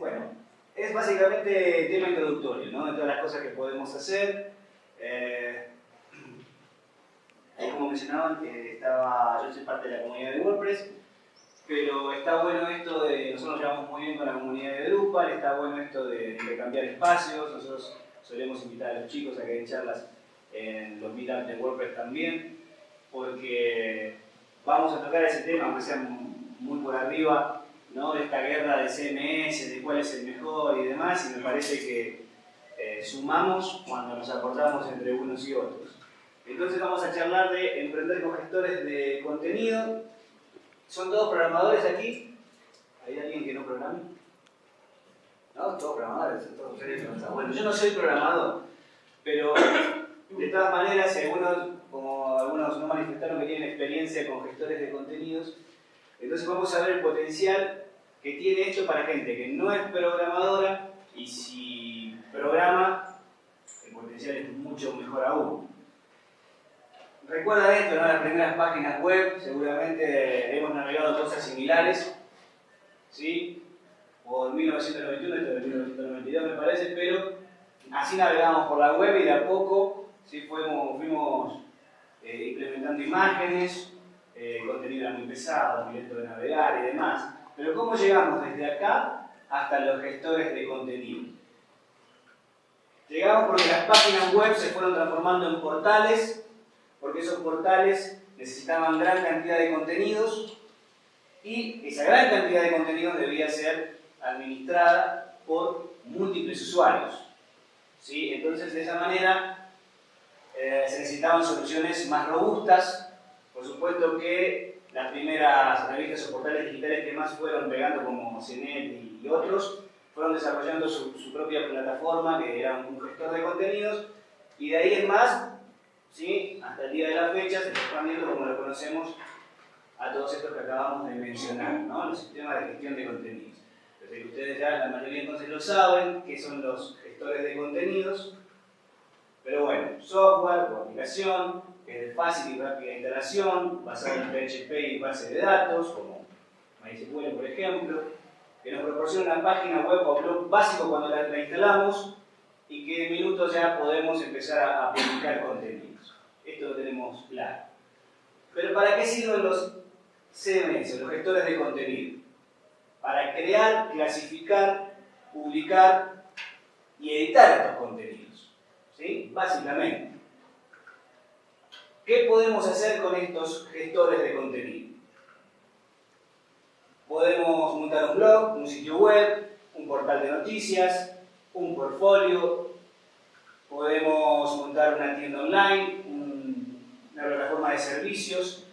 bueno, es básicamente tema introductorio, ¿no? De todas las cosas que podemos hacer. Eh, como mencionaban, estaba, yo soy parte de la comunidad de WordPress, pero está bueno esto de, nosotros nos llevamos muy bien con la comunidad de Drupal, está bueno esto de, de cambiar espacios, nosotros solemos invitar a los chicos a que den charlas en los meetups de WordPress también, porque vamos a tocar ese tema, aunque sea muy por arriba, ¿no? esta guerra de CMS, de cuál es el mejor y demás, y me parece que eh, sumamos cuando nos aportamos entre unos y otros. Entonces vamos a charlar de emprender con gestores de contenido. ¿Son todos programadores aquí? ¿Hay alguien que no programe? ¿No? Todos programadores, todos seres Bueno, yo no soy programador, pero de todas maneras, algunos, como algunos no manifestaron que tienen experiencia con gestores de contenidos, entonces vamos a ver el potencial que tiene esto para gente que no es programadora y si programa, el potencial es mucho mejor aún. Recuerda esto, ¿no? Las primeras páginas web, seguramente hemos navegado cosas similares, ¿sí? O en 1991, esto de 1992 me parece, pero así navegamos por la web y de a poco ¿sí? fuimos, fuimos eh, implementando imágenes, eh, contenido era muy pesado, muy lento de navegar y demás. Pero ¿cómo llegamos desde acá hasta los gestores de contenido? Llegamos porque las páginas web se fueron transformando en portales, porque esos portales necesitaban gran cantidad de contenidos y esa gran cantidad de contenidos debía ser administrada por múltiples usuarios. ¿Sí? Entonces, de esa manera, eh, se necesitaban soluciones más robustas, por supuesto que las primeras revistas o portales digitales que más fueron pegando, como CNET y, otros, fueron desarrollando su, propia plataforma, que era un gestor de contenidos, y de ahí en más, ¿sí? hasta el día de la fecha, se está expandiendo como lo conocemos a todos estos que acabamos de mencionar, ¿no? los sistemas de gestión de contenidos. Desde que ustedes ya la mayoría entonces lo saben, que son los gestores de contenidos, pero bueno, software o aplicación es de fácil y rápida instalación, basado en PHP y base de datos, como MySQL por ejemplo, que nos proporciona una página web o blog básico cuando la, instalamos y que en minutos ya podemos empezar a, publicar contenidos. Esto lo tenemos claro. Pero ¿para qué sirven los CMS, los gestores de contenido? Para crear, clasificar, publicar y editar estos contenidos. Básicamente. ¿Qué podemos hacer con estos gestores de contenido? Podemos montar un blog, un sitio web, un portal de noticias, un portfolio, podemos montar una tienda online, una plataforma de servicios,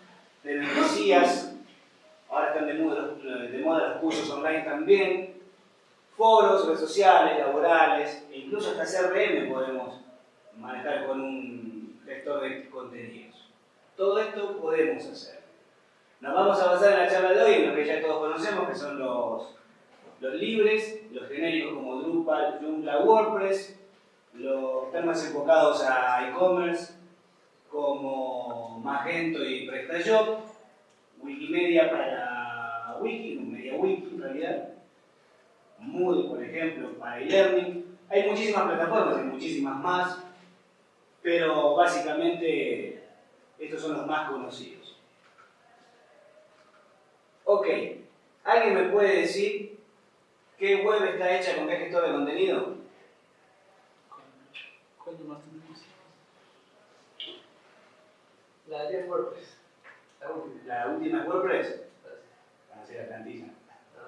de membresías, ahora están de moda, de moda los cursos online también, foros, redes sociales, laborales, e incluso hasta CRM podemos manejar con un gestor de contenido. Todo esto podemos hacer. Nos vamos a basar en la charla de hoy en lo que ya todos conocemos, que son los, los libres, los genéricos como Drupal, Joomla, WordPress, los temas enfocados a e-commerce como Magento y PrestaShop, Wikimedia para Wiki, MediaWiki en realidad, Moodle, por ejemplo, para e-learning. Hay muchísimas plataformas, hay muchísimas más, pero básicamente estos son los más conocidos. Ok, ¿alguien me puede decir qué web está hecha con qué gestor de contenido? ¿Cuál más tenemos? La de WordPress. La última. ¿La última es WordPress? Van a ser la plantilla.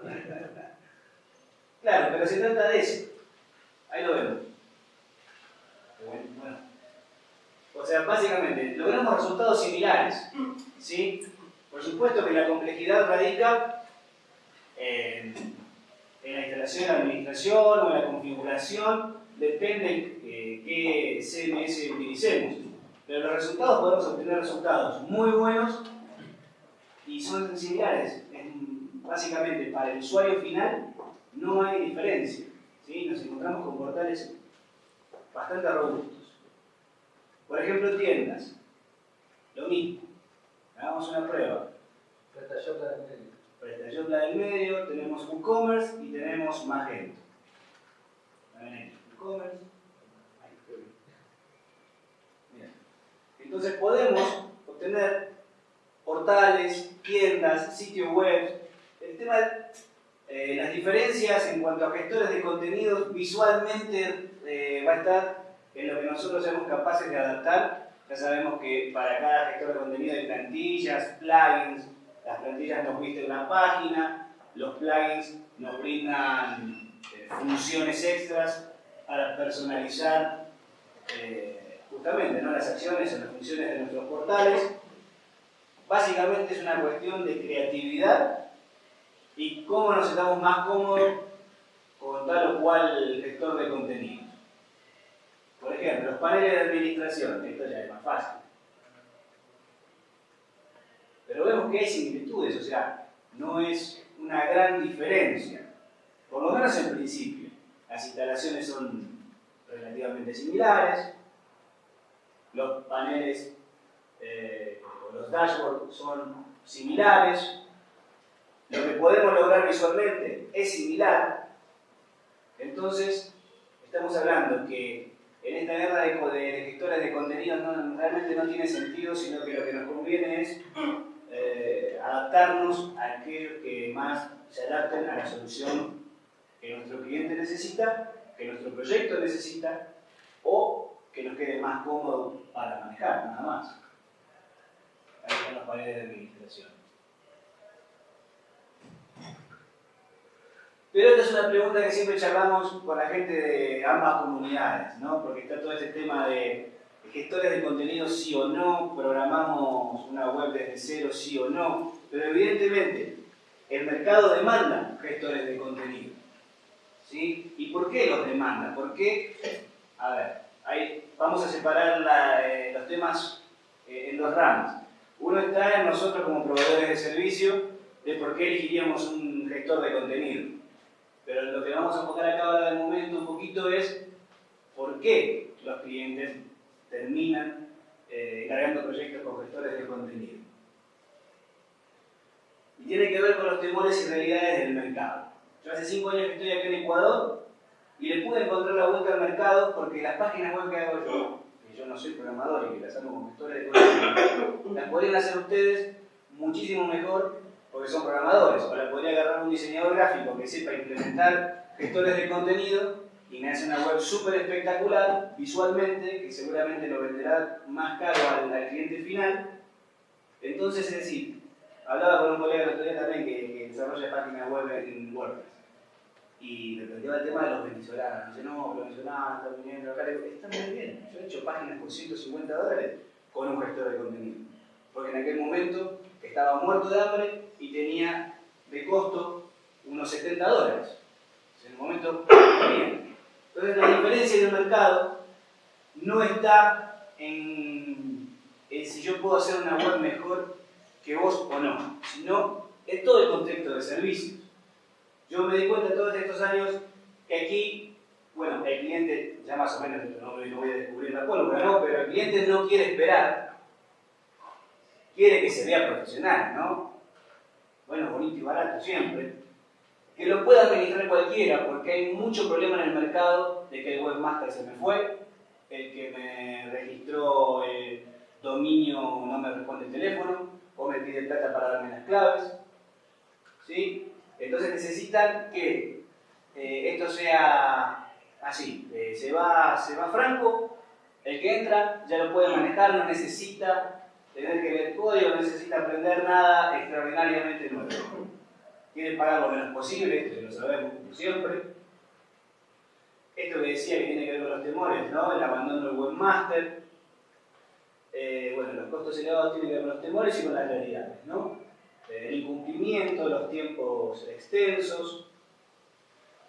claro, pero se trata de eso. Ahí lo vemos. Bueno. O sea, básicamente, logramos resultados similares. ¿sí? Por supuesto que la complejidad radica en, la instalación, la administración o la configuración, depende de qué CMS utilicemos. Pero los resultados podemos obtener resultados muy buenos y son similares. básicamente, para el usuario final no hay diferencia. ¿sí? Nos encontramos con portales bastante robustos. Por ejemplo, tiendas. Lo mismo. Hagamos una prueba. PrestaShop la PrestaShop la del medio, tenemos WooCommerce y tenemos Magento. WooCommerce. Entonces podemos obtener portales, tiendas, sitios web. El tema, eh, las diferencias en cuanto a gestores de contenidos visualmente eh, va a estar en lo que nosotros seamos capaces de adaptar. Ya sabemos que para cada gestor de contenido hay plantillas, plugins, las plantillas nos visten una página, los plugins nos brindan eh, funciones extras para personalizar eh, justamente ¿no? las acciones o las funciones de nuestros portales. Básicamente es una cuestión de creatividad y cómo nos estamos más cómodos con tal o cual gestor de contenido. Por ejemplo, los paneles de administración, esto ya es más fácil. Pero vemos que hay similitudes, o sea, no es una gran diferencia, por lo menos en principio. Las instalaciones son relativamente similares, los paneles eh, o los dashboards son similares, lo que podemos lograr visualmente es similar, entonces estamos hablando que en esta guerra de, gestores de contenidos realmente no tiene sentido, sino que lo que nos conviene es eh, adaptarnos a aquellos que más se adapten a la solución que nuestro cliente necesita, que nuestro proyecto necesita, o que nos quede más cómodo para manejar, nada más. Ahí están los paneles de administración. Pero esta es una pregunta que siempre charlamos con la gente de ambas comunidades, ¿no? Porque está todo este tema de gestores de contenido sí o no, programamos una web desde cero sí o no, pero evidentemente el mercado demanda gestores de contenido. ¿sí? ¿Y por qué los demanda? Porque, a ver, ahí vamos a separar eh, los temas eh, en dos ramas. Uno está en nosotros como proveedores de servicio de por qué elegiríamos un gestor de contenido. Pero lo que vamos a enfocar acá ahora de momento un poquito es por qué los clientes terminan eh, cargando proyectos con gestores de contenido. Y tiene que ver con los temores y realidades del mercado. Yo hace cinco años que estoy aquí en Ecuador y le pude encontrar la vuelta al mercado porque las páginas web que hago yo, que yo no soy programador y que las hago con gestores de contenido, las podrían hacer ustedes muchísimo mejor porque son programadores. Ahora podría agarrar un diseñador gráfico que sepa implementar gestores de contenido y me hace una web súper espectacular visualmente, que seguramente lo venderá más caro al, cliente final. Entonces, es decir, hablaba con un colega el otro también que, desarrolla páginas web en WordPress y me planteaba el tema de los venezolanos. Dice, no, los venezolanos están viniendo acá. Está muy bien. Yo he hecho páginas por 150 dólares con un gestor de contenido. Porque en aquel momento estaba muerto de hambre y tenía de costo unos 70 dólares. En el momento Entonces la diferencia del mercado no está en, si yo puedo hacer una web mejor que vos o no, sino en todo el contexto de servicios. Yo me di cuenta todos estos años que aquí, bueno, el cliente, ya más o menos, no, no voy a descubrir la pólvora, ¿no? pero el cliente no quiere esperar, quiere que se vea profesional, ¿no? bueno, bonito y barato siempre, que lo pueda administrar cualquiera, porque hay mucho problema en el mercado de que el webmaster se me fue, el que me registró el dominio no me responde el teléfono, o me pide plata para darme las claves. ¿sí? Entonces necesitan que eh, esto sea así, eh, se, va, se va franco, el que entra ya lo puede manejar, no necesita tener que leer código, no necesita aprender nada extraordinariamente nuevo. Quiere pagar lo menos posible, esto lo sabemos siempre. Esto que decía que tiene que ver con los temores, ¿no? el abandono del webmaster. Eh, bueno, los costos elevados tienen que ver con los temores y con las realidades. ¿no? Eh, el incumplimiento, los tiempos extensos,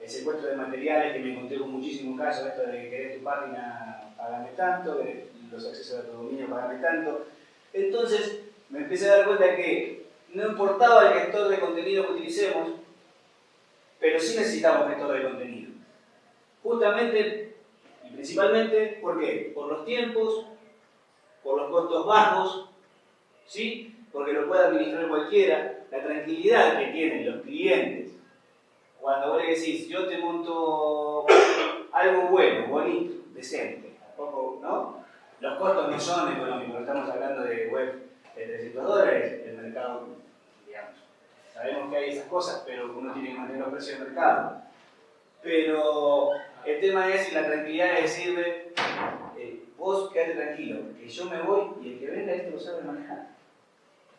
el secuestro de materiales, que me encontré con muchísimos casos, esto de que querés tu página, pagame tanto, los accesos a tu dominio, pagame tanto entonces me empecé a dar cuenta que no importaba el gestor de contenido que utilicemos, pero sí necesitamos gestor de contenido. Justamente y principalmente, ¿por qué? Por los tiempos, por los costos bajos, ¿sí? porque lo puede administrar cualquiera. la tranquilidad que tienen los clientes cuando vos le decís, yo te monto algo bueno, bonito, decente, ¿no? Los costos no son económicos, estamos hablando de web de 300 dólares, el mercado, digamos, sabemos que hay esas cosas, pero uno tiene que mantener los precios del mercado. Pero el tema es la tranquilidad de decirle, eh, vos quédate tranquilo, que yo me voy y el que venga esto lo sabe manejar.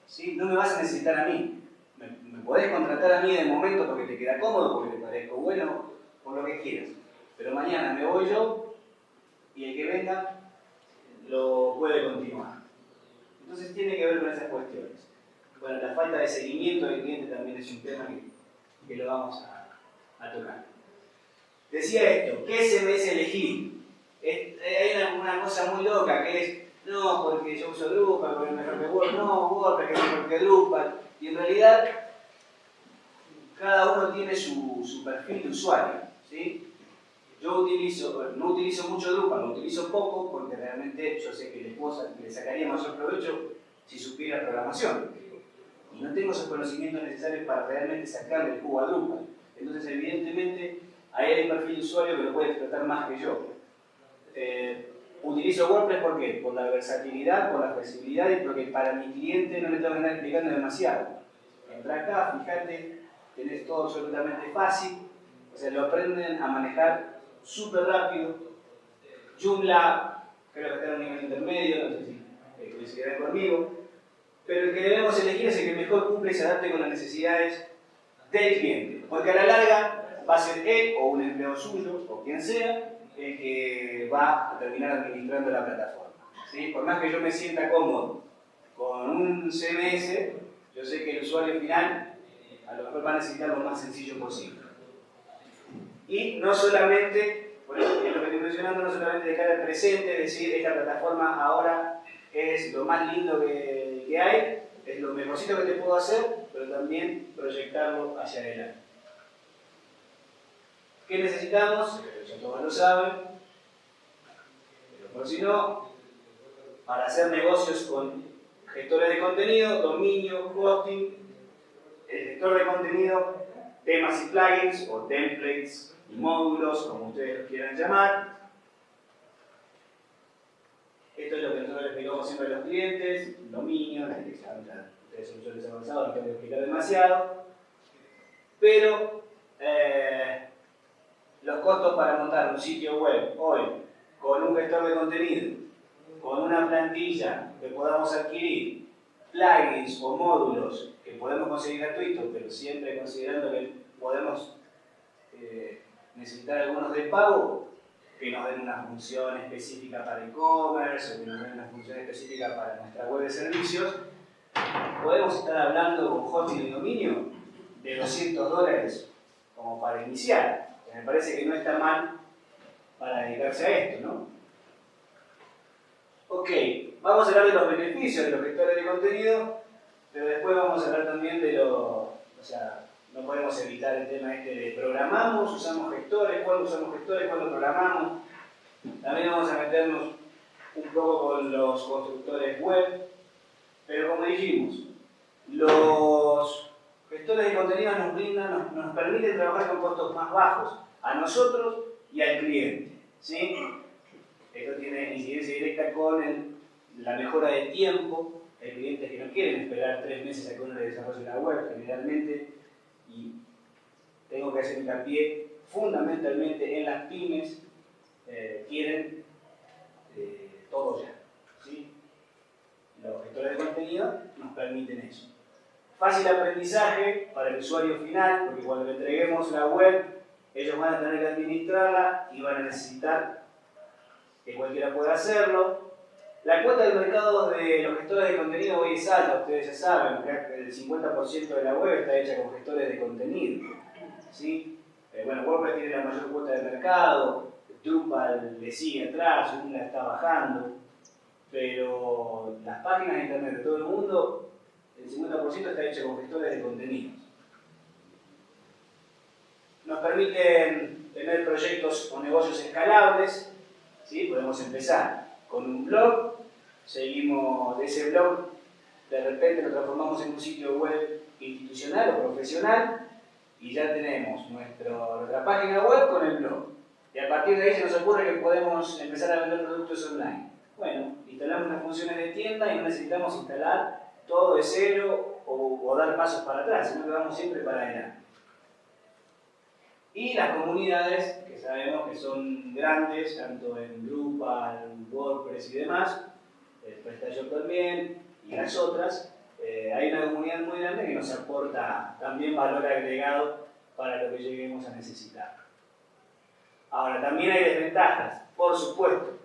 ¿Sí? No me vas a necesitar a mí. Me, me podés contratar a mí de momento porque te queda cómodo, porque te parezco bueno, por lo que quieras. Pero mañana me voy yo y el que venga lo puede continuar. Entonces tiene que ver con esas cuestiones. Bueno, la falta de seguimiento del cliente también es un tema que, que lo vamos a, tocar. Decía esto, ¿qué SMS elegir? Es, hay una, cosa muy loca que es, no, porque yo uso Drupal, porque es mejor que Word, no, Word, es mejor que Drupal. Y en realidad, cada uno tiene su, su perfil de usuario. ¿sí? Yo utilizo, no utilizo mucho Drupal, lo utilizo poco porque realmente yo sé que le, le sacaría mayor provecho si supiera programación. Y no tengo esos conocimientos necesarios para realmente sacarle el jugo a Drupal. Entonces, evidentemente, ahí hay un perfil de usuario que lo puede explotar más que yo. Eh, utilizo WordPress ¿por qué? Por la versatilidad, por la flexibilidad y porque para mi cliente no le tengo que andar explicando demasiado. Entra acá, fíjate, tenés todo absolutamente fácil, o sea, lo aprenden a manejar súper rápido. Joomla, creo que está en un nivel intermedio, no sé si eh, coincidirán conmigo. Pero el que debemos elegir es el que mejor cumple y se adapte con las necesidades del cliente. Porque a la larga va a ser él o un empleado suyo o quien sea el que va a terminar administrando la plataforma. ¿sí? Por más que yo me sienta cómodo con un CMS, yo sé que el usuario final a lo mejor va a necesitar lo más sencillo posible. Y no solamente, por eso lo que estoy mencionando, no solamente de cara al presente, decir esta plataforma ahora es lo más lindo que, que hay, es lo mejorcito que te puedo hacer, pero también proyectarlo hacia adelante. ¿Qué necesitamos? Ya todos lo saben, pero por si no, para hacer negocios con gestores de contenido, dominio, hosting, el gestor de contenido, temas y plugins o templates módulos, como ustedes los quieran llamar. Esto es lo que nosotros les explicamos siempre a los clientes, dominio, ustedes son usuarios avanzados, no que explicar demasiado. Pero eh, los costos para montar un sitio web hoy con un gestor de contenido, con una plantilla que podamos adquirir, plugins o módulos que podemos conseguir gratuitos, pero siempre considerando que podemos eh, necesitar algunos de pago que nos den una función específica para e-commerce o que nos den una función específica para nuestra web de servicios, podemos estar hablando con hosting y dominio de 200 dólares como para iniciar. Me parece que no está mal para dedicarse a esto, ¿no? Ok, vamos a hablar de los beneficios de los gestores de contenido, pero después vamos a hablar también de lo, o sea, no podemos evitar el tema este de programamos, usamos gestores, cuándo usamos gestores, cuándo programamos. También vamos a meternos un poco con los constructores web, pero como dijimos, los gestores de contenido nos brindan, nos, nos permiten trabajar con costos más bajos a nosotros y al cliente. ¿sí? Esto tiene incidencia directa con la mejora de tiempo. Hay clientes que no quieren esperar tres meses a que uno le desarrolle la web, generalmente y tengo que hacer hincapié fundamentalmente en las pymes, eh, quieren eh, todo ya. ¿sí? Los gestores de contenido nos permiten eso. Fácil aprendizaje para el usuario final, porque cuando le entreguemos la web, ellos van a tener que administrarla y van a necesitar que cualquiera pueda hacerlo. La cuota del mercado de los gestores de contenido hoy es alta, ustedes ya saben, el 50% de la web está hecha con gestores de contenido. ¿sí? Eh, bueno, WordPress tiene la mayor cuota de mercado, Drupal le sigue atrás, una está bajando, pero las páginas de internet de todo el mundo, el 50% está hecha con gestores de contenidos. Nos permiten tener proyectos o negocios escalables, ¿sí? podemos empezar con un blog, seguimos de ese blog, de repente lo transformamos en un sitio web institucional o profesional y ya tenemos nuestra página web con el blog. Y a partir de ahí se nos ocurre que podemos empezar a vender productos online. Bueno, instalamos las funciones de tienda y no necesitamos instalar todo de cero o, dar pasos para atrás, sino que vamos siempre para adelante. Y las comunidades, sabemos que son grandes, tanto en Drupal, WordPress y demás, el PrestaShop también, y las otras, eh, hay una comunidad muy grande que nos aporta también valor agregado para lo que lleguemos a necesitar. Ahora, también hay desventajas, por supuesto,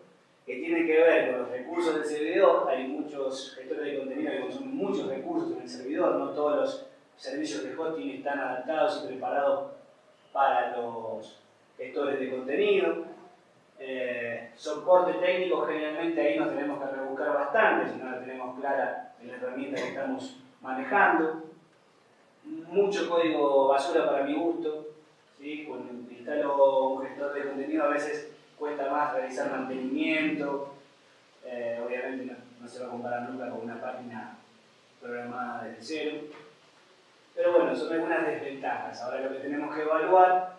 que tienen que ver con los recursos del servidor. Hay muchos gestores de contenido que consumen muchos recursos en el servidor, no todos los servicios de hosting están adaptados y preparados para los gestores de contenido. Eh, soporte técnico, generalmente ahí nos tenemos que rebuscar bastante, si no la tenemos clara en la herramienta que estamos manejando. Mucho código basura para mi gusto. ¿sí? Cuando instalo un gestor de contenido a veces cuesta más realizar mantenimiento. Eh, obviamente no, se va a comparar nunca con una página programada desde cero. Pero bueno, son algunas desventajas. Ahora lo que tenemos que evaluar,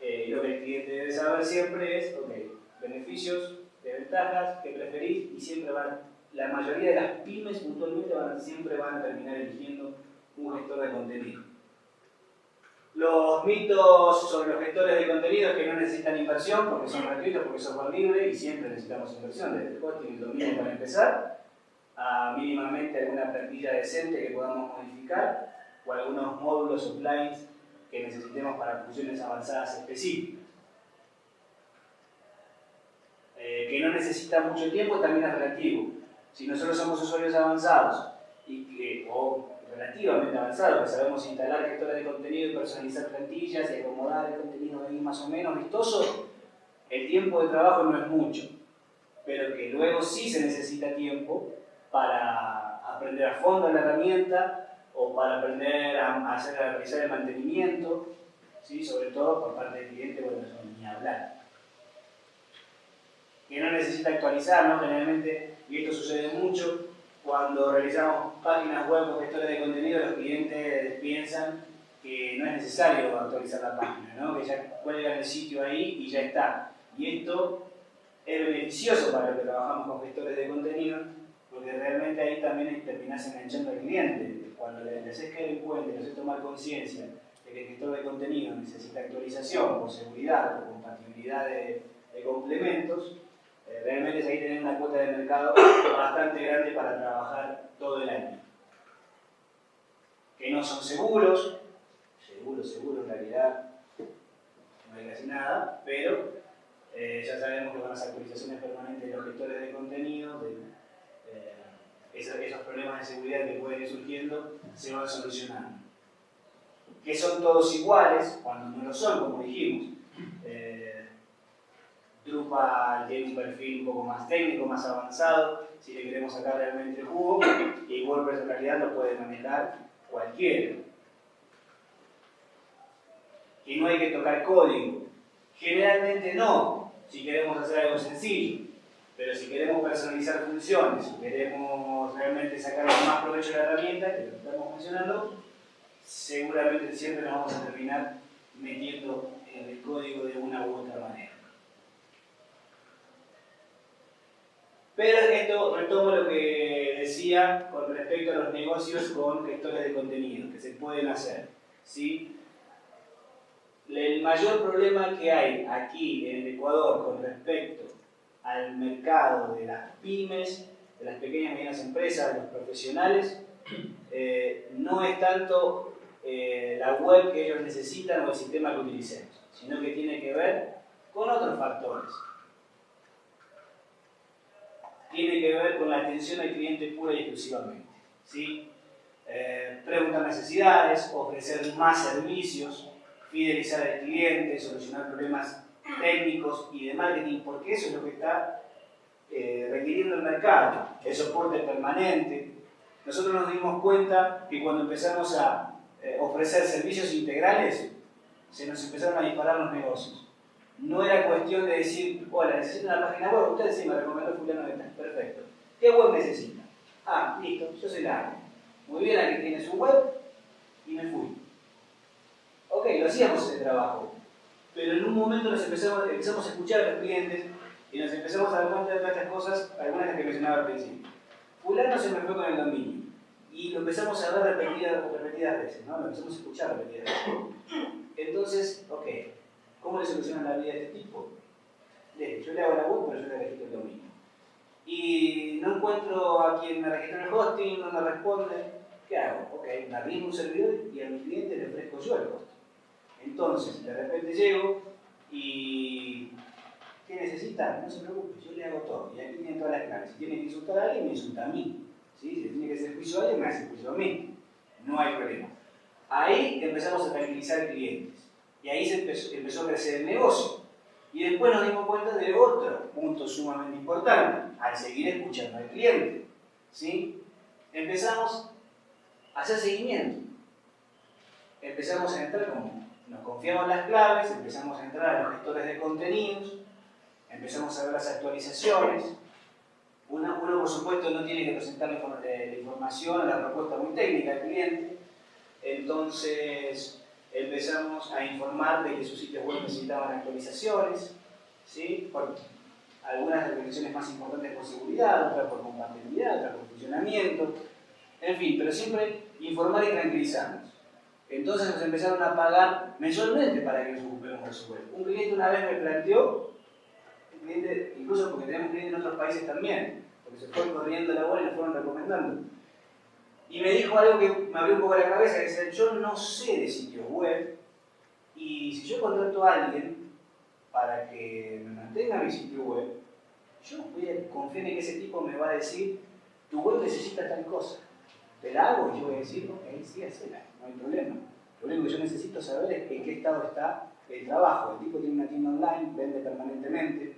eh, lo que el cliente debe saber siempre es, ok, beneficios, desventajas, qué preferís, y siempre van, la mayoría de las pymes puntualmente van, siempre van a terminar eligiendo un gestor de contenido. Los mitos sobre los gestores de contenido es que no necesitan inversión porque son gratuitos, porque son software libre y siempre necesitamos inversión, desde el hosting y el dominio para empezar, a mínimamente alguna plantilla decente que podamos modificar o algunos módulos o plugins que necesitemos para funciones avanzadas específicas. Eh, que no necesita mucho tiempo también es relativo. Si nosotros somos usuarios avanzados y que, o relativamente avanzados, que sabemos instalar gestores de contenido y personalizar plantillas y acomodar el contenido ahí más o menos vistoso, el tiempo de trabajo no es mucho, pero que luego sí se necesita tiempo para aprender a fondo la herramienta o para aprender a, hacer, a realizar el mantenimiento, ¿sí? sobre todo por parte del cliente, bueno, eso ni hablar. Que no necesita actualizar, ¿no? Generalmente, y esto sucede mucho, cuando realizamos páginas web o gestores de contenido, los clientes piensan que no es necesario actualizar la página, ¿no? que ya cuelgan el sitio ahí y ya está. Y esto es beneficioso para los que trabajamos con gestores de contenido, porque realmente ahí también terminás enganchando al cliente cuando le, haces caer en cuenta, le haces tomar conciencia de que el gestor de contenido necesita actualización por seguridad, por compatibilidad de, complementos, eh, realmente es ahí tener una cuota de mercado bastante grande para trabajar todo el año. Que no son seguros, seguros, seguros en realidad no hay casi nada, pero eh, ya sabemos que con las actualizaciones permanentes de los gestores de contenido, de, esos, problemas de seguridad que pueden ir surgiendo se van solucionando. Que son todos iguales cuando no lo son, como dijimos. Eh, tiene un perfil un poco más técnico, más avanzado, si le queremos sacar realmente el jugo, y WordPress en realidad lo puede manejar cualquiera. Que no hay que tocar código. Generalmente no, si queremos hacer algo sencillo. Pero si queremos personalizar funciones, si queremos realmente sacar más provecho de la herramienta, que lo estamos mencionando, seguramente siempre nos vamos a terminar metiendo en el código de una u otra manera. Pero esto retomo lo que decía con respecto a los negocios con gestores de contenido, que se pueden hacer. ¿sí? El mayor problema que hay aquí en Ecuador con respecto al mercado de las pymes, de las pequeñas y medianas empresas, de los profesionales, eh, no es tanto eh, la web que ellos necesitan o el sistema que utilicemos, sino que tiene que ver con otros factores. Tiene que ver con la atención al cliente pura y exclusivamente. ¿sí? Eh, preguntar necesidades, ofrecer más servicios, fidelizar al cliente, solucionar problemas técnicos y de marketing, porque eso es lo que está eh, requiriendo el mercado, el soporte permanente. Nosotros nos dimos cuenta que cuando empezamos a eh, ofrecer servicios integrales, se nos empezaron a disparar los negocios. No era cuestión de decir, hola, necesito una página web, usted sí me recomendó fulano de perfecto. ¿Qué web necesita? Ah, listo, yo soy la Muy bien, aquí tiene su web, y me fui. Ok, lo hacíamos ese trabajo, pero en un momento nos empezamos, empezamos a escuchar a los clientes y nos empezamos a dar cuenta de todas estas cosas, algunas de las que mencionaba al principio. Fulano se me fue con el dominio y lo empezamos a ver repetidas, repetidas veces, ¿no? lo empezamos a escuchar repetidas veces. Entonces, ok, ¿cómo le solucionan la vida a este tipo? yo le hago la web, pero yo le registro el dominio. Y no encuentro a quien me registre el hosting, no me responde. ¿Qué hago? Ok, me arrimo un servidor y a mi cliente le ofrezco yo el hosting. Entonces, de repente llego y ¿qué necesita? No se preocupe, yo le hago todo. Y aquí tiene todas las claves. Si tiene que insultar a alguien, me insulta a mí. ¿Sí? Si tiene que hacer juicio a alguien, me hace juicio a mí. No hay problema. Ahí empezamos a tranquilizar clientes. Y ahí se empezó, empezó a crecer el negocio. Y después nos dimos cuenta de otro punto sumamente importante, al seguir escuchando al cliente. ¿sí? Empezamos a hacer seguimiento. Empezamos a entrar como nos confiamos las claves, empezamos a entrar a los gestores de contenidos, empezamos a ver las actualizaciones. Uno, por supuesto, no tiene que presentar la, eh, información, la propuesta muy técnica al cliente. Entonces, empezamos a informar de que sus sitios web necesitaban actualizaciones, ¿sí? por algunas actualizaciones más importantes por seguridad, otras por compatibilidad, otras por funcionamiento, en fin, pero siempre informar y tranquilizarnos. Entonces nos empezaron a pagar mensualmente para que nos ocupemos de su web. Un cliente una vez me planteó, incluso porque tenemos clientes en otros países también, porque se fue corriendo la bola y nos fueron recomendando. Y me dijo algo que me abrió un poco la cabeza, que decía, yo no sé de sitios web, y si yo contrato a alguien para que me mantenga mi sitio web, yo voy a confiar en que ese tipo me va a decir, tu web necesita tal cosa. Te la hago y yo voy a decir, ok, sí, hacela problema. Lo único que yo necesito saber es en qué estado está el trabajo. El tipo tiene una tienda online, vende permanentemente.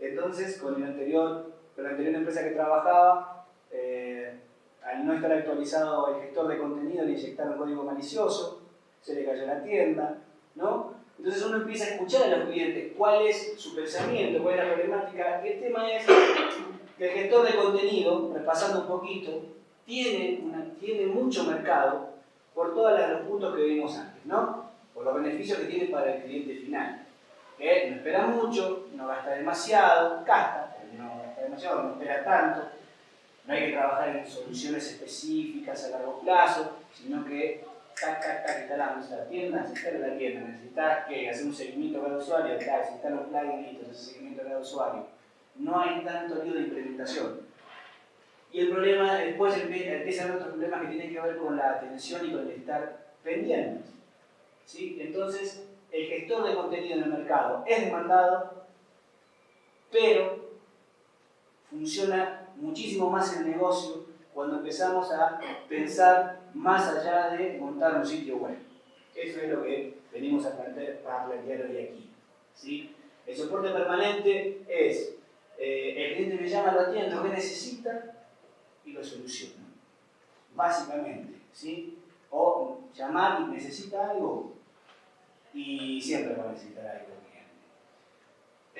Entonces, con, el anterior, con la anterior empresa que trabajaba, eh, al no estar actualizado el gestor de contenido, le inyectaron código malicioso, se le cayó la tienda, ¿no? Entonces uno empieza a escuchar a los clientes cuál es su pensamiento, cuál es la problemática. El tema es que el gestor de contenido, repasando un poquito, tiene, tiene mucho mercado por todos los puntos que vimos antes, ¿no? Por los beneficios que tiene para el cliente final. Que no espera mucho, no gasta demasiado, gasta, pero no gasta demasiado, no espera tanto. No hay que trabajar en soluciones específicas a largo plazo, sino que tac, tac, tac, instalamos la tienda, se instala la tienda, necesitas que hacer un seguimiento cada usuario, tac, se instala un plugin, listo, ese seguimiento cada usuario. No hay tanto lío de implementación. Y el problema, después empiezan otros problemas que tienen que ver con la atención y con el estar pendientes. ¿Sí? Entonces, el gestor de contenido en el mercado es demandado, pero funciona muchísimo más el negocio cuando empezamos a pensar más allá de montar un sitio web. Eso es lo que venimos a plantear, hoy aquí. ¿sí? El soporte permanente es, eh, el cliente me llama, lo atiendo, ¿qué necesita? Y lo soluciona. Básicamente, ¿sí? O llamar y necesita algo y siempre va a necesitar algo.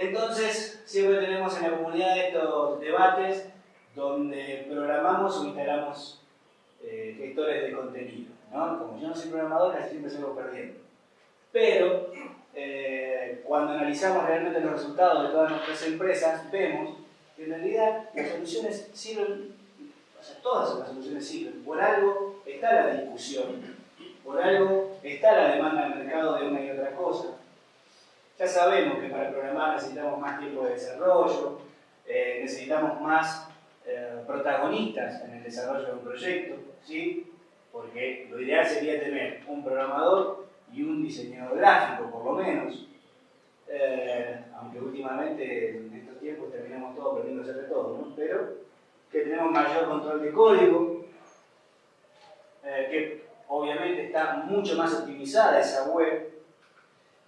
Entonces, siempre tenemos en la comunidad estos debates donde programamos o instalamos eh, gestores de contenido. ¿no? Como yo no soy programador, casi siempre salgo perdiendo. Pero eh, cuando analizamos realmente los resultados de todas nuestras empresas, vemos que en realidad las soluciones sirven o sea, todas las soluciones sirven. Por algo está la discusión, por algo está la demanda del mercado de una y otra cosa. Ya sabemos que para programar necesitamos más tiempo de desarrollo, eh, necesitamos más eh, protagonistas en el desarrollo de un proyecto, ¿sí? porque lo ideal sería tener un programador y un diseñador gráfico, por lo menos, eh, aunque últimamente en estos tiempos terminamos a hacer de todo, ¿no? pero mayor control de código, eh, que obviamente está mucho más optimizada esa web,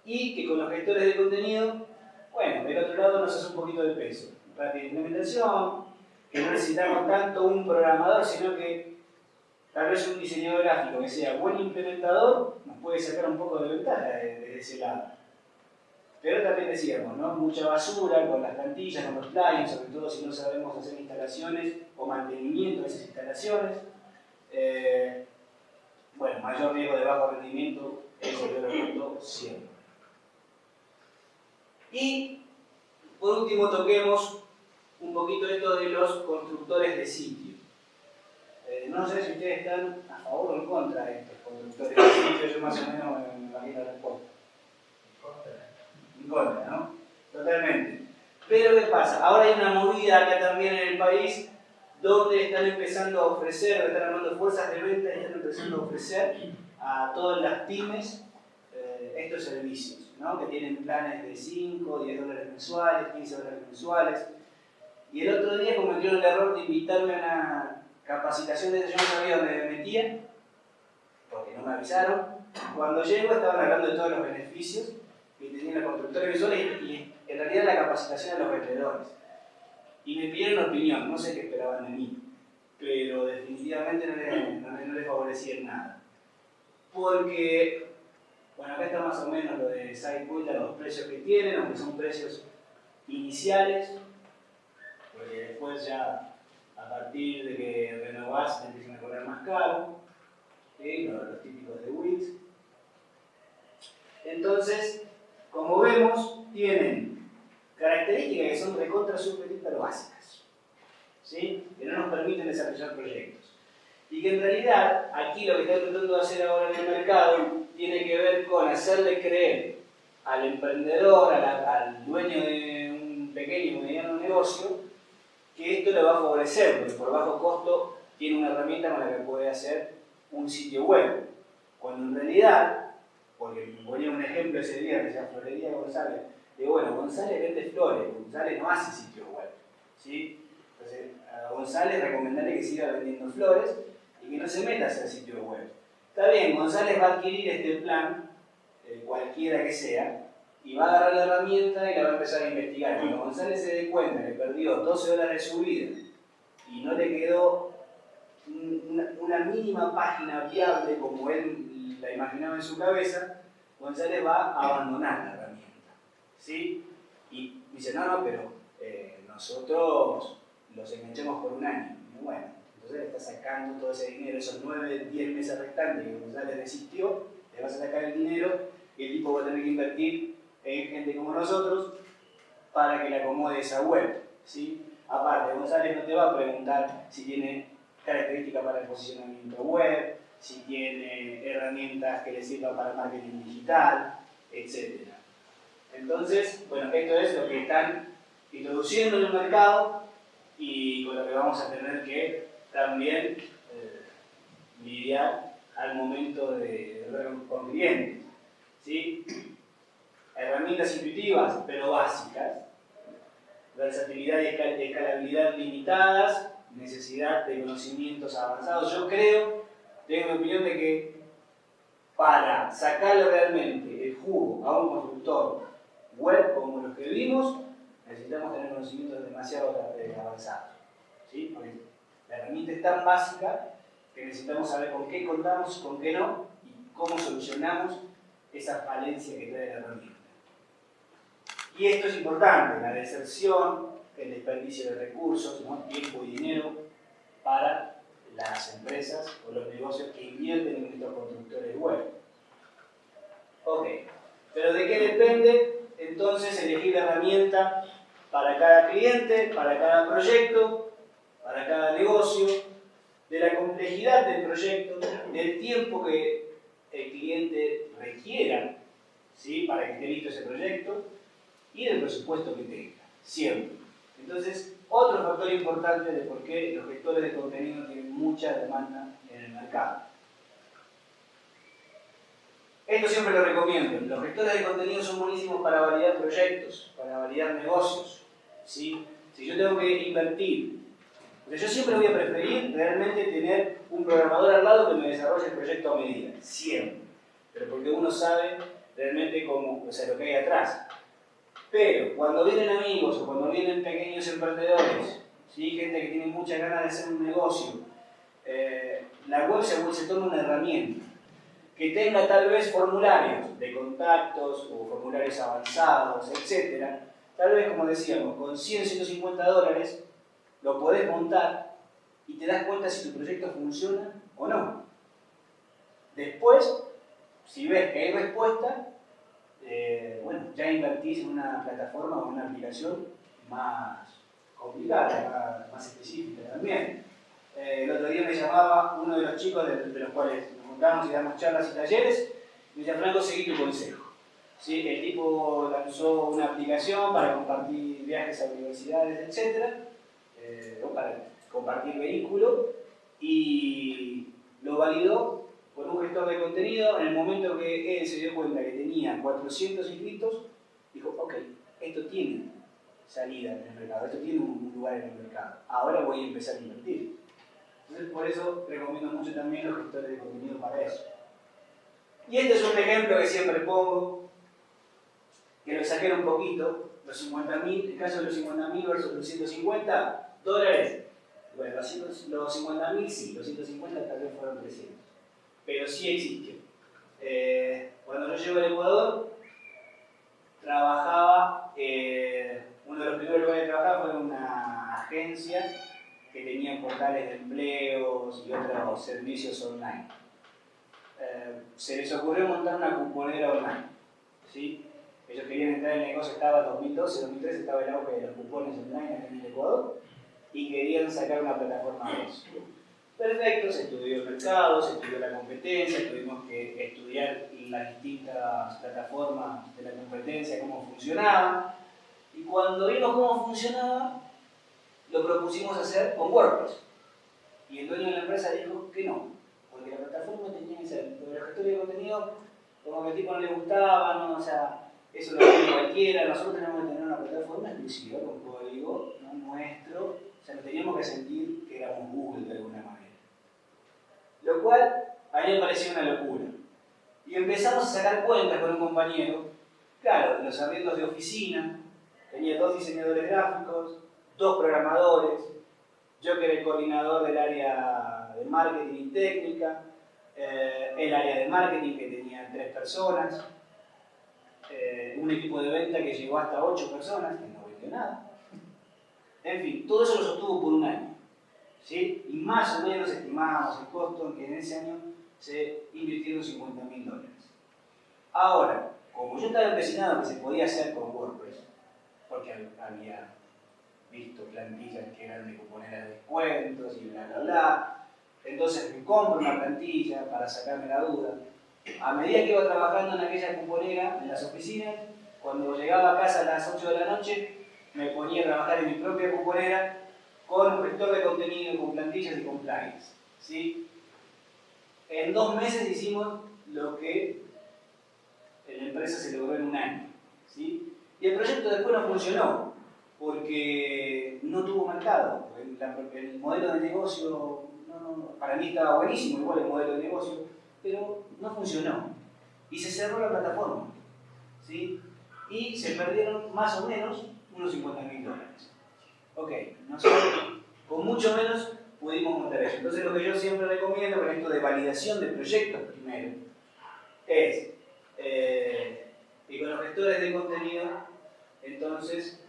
y que con los gestores de contenido, bueno, del otro lado nos hace un poquito de peso. Rápida implementación, que no necesitamos tanto un programador, sino que tal vez un diseñador gráfico que sea buen implementador nos puede sacar un poco de ventaja desde ese lado. Pero también decíamos, ¿no? mucha basura con las plantillas, con los plugins, sobre todo si no sabemos hacer instalaciones o mantenimiento de esas instalaciones. Eh, bueno, mayor riesgo de bajo rendimiento, eso yo lo cuento siempre. Y por último toquemos un poquito esto de los constructores de sitio. Eh, no sé si ustedes están a favor o en contra de estos constructores de sitio, yo más o menos me imagino la respuesta. Totalmente. Pero ¿qué pasa? Ahora hay una movida acá también en el país donde están empezando a ofrecer, están armando fuerzas de venta y están empezando a ofrecer a todas las pymes eh, estos servicios, ¿no? que tienen planes de 5, 10 dólares mensuales, 15 dólares mensuales. Y el otro día cometieron el error de invitarme a una capacitación de yo no sabía dónde me metía, porque no me avisaron. Cuando llego estaban hablando de todos los beneficios que tenía la constructora visual y, en realidad la capacitación a los vendedores. Y me pidieron opinión, no sé qué esperaban de mí, pero definitivamente no les, no, les favorecía en nada. Porque, bueno, acá está más o menos lo de SidePoint, los precios que tienen, aunque son precios iniciales, porque después ya a partir de que renovás te empiezan a cobrar más caro, los, los típicos de Wix. Entonces, como vemos, tienen características que son recontra super pero básicas, ¿sí? que no nos permiten desarrollar proyectos. Y que en realidad, aquí lo que está tratando de hacer ahora en el mercado tiene que ver con hacerle creer al emprendedor, al dueño de un pequeño o mediano negocio, que esto le va a favorecer, porque por bajo costo tiene una herramienta con la que puede hacer un sitio web. Cuando en realidad, porque ponía un ejemplo ese día sea Florería González, de bueno, González vende flores, González no hace sitio web. ¿sí? Entonces, a González recomendarle que siga vendiendo flores y que no se meta a hacer sitio web. Está bien, González va a adquirir este plan, eh, cualquiera que sea, y va a agarrar la herramienta y la va a empezar a investigar. Cuando González se dé cuenta que perdió 12 dólares de su vida y no le quedó una, mínima página viable como él la imaginaba en su cabeza, González va a abandonar la herramienta. ¿sí? Y dice, no, no, pero eh, nosotros los enganchamos por un año. bueno, entonces le está sacando todo ese dinero, esos 9, 10 meses restantes que González desistió, le vas a sacar el dinero y el tipo va a tener que invertir en gente como nosotros para que le acomode esa web. ¿sí? Aparte, González no te va a preguntar si tiene características para el posicionamiento web, si tiene herramientas que le sirvan para marketing digital, etc. Entonces, bueno, esto es lo que están introduciendo en el mercado y con lo que vamos a tener que también eh, lidiar al momento de ver con clientes. ¿sí? Herramientas intuitivas, pero básicas. Versatilidad y escalabilidad limitadas, necesidad de conocimientos avanzados. Yo creo, tengo la opinión de que para sacarle realmente el jugo a un constructor web como los que vimos, necesitamos tener conocimientos demasiado avanzados. ¿sí? Porque la herramienta es tan básica que necesitamos saber con qué contamos, con qué no, y cómo solucionamos esa falencia que trae la herramienta. Y esto es importante, la deserción, el desperdicio de recursos, tiempo y dinero para las empresas o los negocios que invierten en estos constructores web. Ok, pero ¿de qué depende entonces elegir la herramienta para cada cliente, para cada proyecto, para cada negocio, de la complejidad del proyecto, del tiempo que el cliente requiera ¿sí? para que esté listo ese proyecto y del presupuesto que tenga, siempre. Entonces, otro factor importante de por qué los gestores de contenido tienen mucha demanda en el mercado. Esto siempre lo recomiendo. Los gestores de contenido son buenísimos para validar proyectos, para validar negocios. ¿sí? Si yo tengo que invertir, yo siempre voy a preferir realmente tener un programador al lado que me desarrolle el proyecto a medida. Siempre. Pero porque uno sabe realmente cómo, o sea, lo que hay atrás. Pero cuando vienen amigos o cuando vienen pequeños emprendedores, ¿sí? gente que tiene muchas ganas de hacer un negocio, eh, la web se, se toma una herramienta que tenga tal vez formularios de contactos o formularios avanzados, etc. Tal vez, como decíamos, con 100, 150 dólares lo podés montar y te das cuenta si tu proyecto funciona o no. Después, si ves que hay respuesta, eh, bueno, ya invertís en una plataforma o una aplicación más complicada, más, específica también. Eh, el otro día me llamaba uno de los chicos de, los cuales nos juntamos y damos charlas y talleres, y me decía, Franco, seguí tu consejo. ¿Sí? El tipo lanzó una aplicación para compartir viajes a universidades, etc. Eh, o para compartir vehículo, y lo validó con un gestor de contenido. En el momento que él se dio cuenta que tenía 400 inscritos, dijo, ok, esto tiene salida en el mercado, esto tiene un lugar en el mercado. Ahora voy a empezar a invertir. Entonces, por eso recomiendo mucho también los gestores de contenido para eso. Y este es un ejemplo que siempre pongo, que lo saqué un poquito, los 50.000, el caso de los 50.000 versus los 150 dólares. Bueno, los 50.000 sí, los 150 tal vez fueron 300, pero sí existió. Eh, cuando yo llego al Ecuador, trabajaba, eh, uno de los primeros lugares que trabajaba fue en una agencia que tenía portales de empleos y otros servicios online. Eh, se les ocurrió montar una cuponera online. ¿sí? Ellos querían entrar en el negocio, estaba 2012, 2013, estaba el auge de los cupones online en el Ecuador y querían sacar una plataforma de eso. Perfecto, se estudió el mercado, se estudió la competencia, tuvimos que estudiar las distintas plataformas de la competencia, cómo funcionaban. Y cuando vimos cómo funcionaba, lo propusimos hacer con WordPress. Y el dueño de la empresa dijo que no, porque la plataforma tenía que ser, pero los gestores de contenido, como que al tipo no le gustaba, ¿no? o sea, eso lo hace cualquiera, nosotros tenemos que tener una plataforma exclusiva con código ¿no? nuestro, o sea, nos teníamos que sentir que éramos Google de alguna manera. Lo cual a mí me pareció una locura. Y empezamos a sacar cuentas con un compañero, claro, los arriendos de oficina, tenía dos diseñadores gráficos, dos programadores, yo que era el coordinador del área de marketing y técnica, eh, el área de marketing que tenía tres personas, eh, un equipo de venta que llegó hasta ocho personas, que no vendió nada. En fin, todo eso lo sostuvo por un año. ¿Sí? Y más o menos estimábamos el costo en que en ese año se invirtieron 50 mil dólares. Ahora, como yo estaba empecinado que se podía hacer con WordPress, porque había visto plantillas que eran de cuponera de descuentos y bla bla bla, entonces me compro una plantilla para sacarme la duda. A medida que iba trabajando en aquella cuponera, en las oficinas, cuando llegaba a casa a las 8 de la noche, me ponía a trabajar en mi propia cuponera con un gestor de contenido, con plantillas y con plugins. ¿sí? En dos meses hicimos lo que la empresa se logró en un año. ¿sí? Y el proyecto después no funcionó, porque no tuvo mercado. El, modelo de negocio, para mí estaba buenísimo, igual el modelo de negocio, pero no funcionó. Y se cerró la plataforma. ¿sí? Y se perdieron más o menos unos 50 mil dólares. Ok, nosotros con mucho menos pudimos montar eso. Entonces lo que yo siempre recomiendo con esto de validación de proyectos primero es eh, que con los gestores de contenido entonces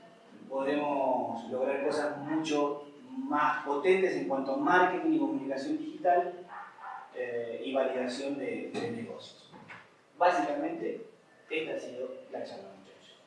podemos lograr cosas mucho más potentes en cuanto a marketing y comunicación digital eh, y validación de, de negocios. Básicamente, esta ha sido la charla, muchachos.